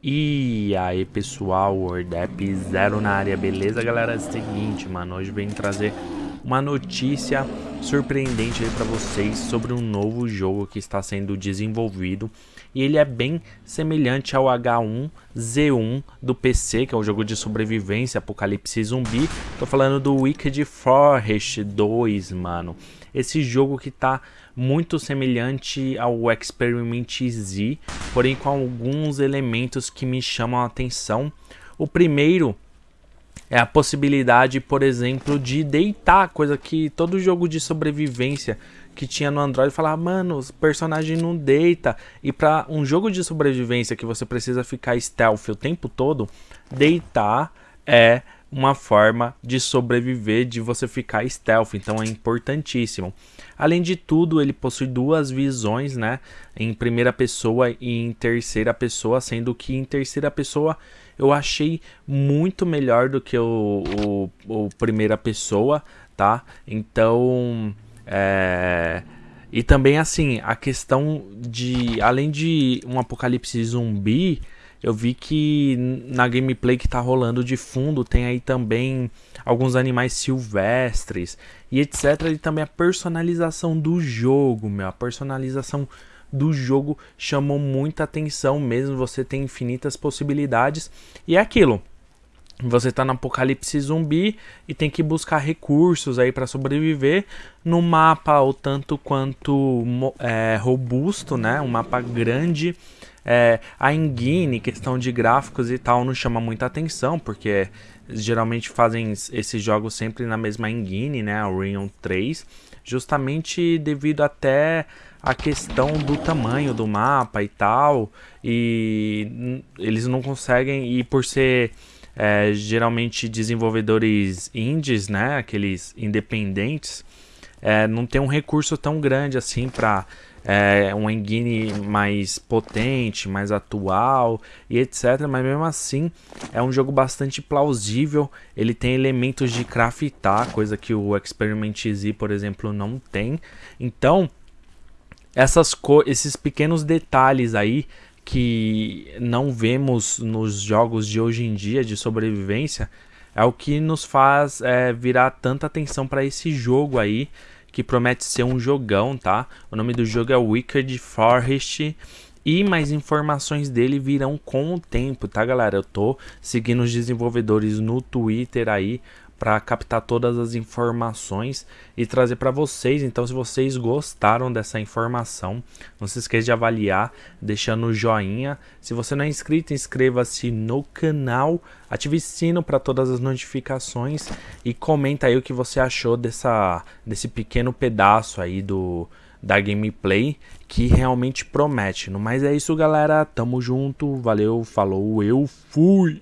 E aí pessoal, WordApp Zero na área, beleza galera? É o seguinte, mano, hoje vem trazer uma notícia surpreendente para vocês sobre um novo jogo que está sendo desenvolvido e ele é bem semelhante ao H1Z1 do PC, que é um jogo de sobrevivência, apocalipse zumbi. Tô falando do Wicked Forest 2, mano. Esse jogo que tá muito semelhante ao Experiment Z, porém com alguns elementos que me chamam a atenção. O primeiro é a possibilidade, por exemplo, de deitar, coisa que todo jogo de sobrevivência que tinha no Android falava, mano, o personagem não deita. E para um jogo de sobrevivência que você precisa ficar stealth o tempo todo, deitar é uma forma de sobreviver, de você ficar stealth, então é importantíssimo. Além de tudo, ele possui duas visões, né, em primeira pessoa e em terceira pessoa, sendo que em terceira pessoa eu achei muito melhor do que o, o, o primeira pessoa, tá? Então, é... E também, assim, a questão de... Além de um apocalipse zumbi, eu vi que na gameplay que tá rolando de fundo tem aí também alguns animais silvestres e etc. E também a personalização do jogo, meu. A personalização do jogo chamou muita atenção mesmo. Você tem infinitas possibilidades. E é aquilo. Você tá no apocalipse zumbi e tem que buscar recursos aí para sobreviver no mapa o tanto quanto é, robusto, né? Um mapa grande é, a engine, questão de gráficos e tal, não chama muita atenção, porque geralmente fazem esses jogos sempre na mesma engine, né, a Unreal 3, justamente devido até a questão do tamanho do mapa e tal, e eles não conseguem, e por ser é, geralmente desenvolvedores indies, né, aqueles independentes, é, não tem um recurso tão grande assim para é, um engine mais potente, mais atual e etc. Mas mesmo assim é um jogo bastante plausível. Ele tem elementos de craftar, coisa que o Experiment Z, por exemplo, não tem. Então, essas esses pequenos detalhes aí que não vemos nos jogos de hoje em dia de sobrevivência é o que nos faz é, virar tanta atenção para esse jogo aí que promete ser um jogão, tá? O nome do jogo é Wicked Forest e mais informações dele virão com o tempo, tá galera? Eu tô seguindo os desenvolvedores no Twitter aí para captar todas as informações e trazer para vocês. Então, se vocês gostaram dessa informação, não se esqueça de avaliar, deixando o joinha. Se você não é inscrito, inscreva-se no canal, ative o sino para todas as notificações e comenta aí o que você achou dessa, desse pequeno pedaço aí do da gameplay que realmente promete. No é isso, galera. Tamo junto. Valeu, falou, eu fui.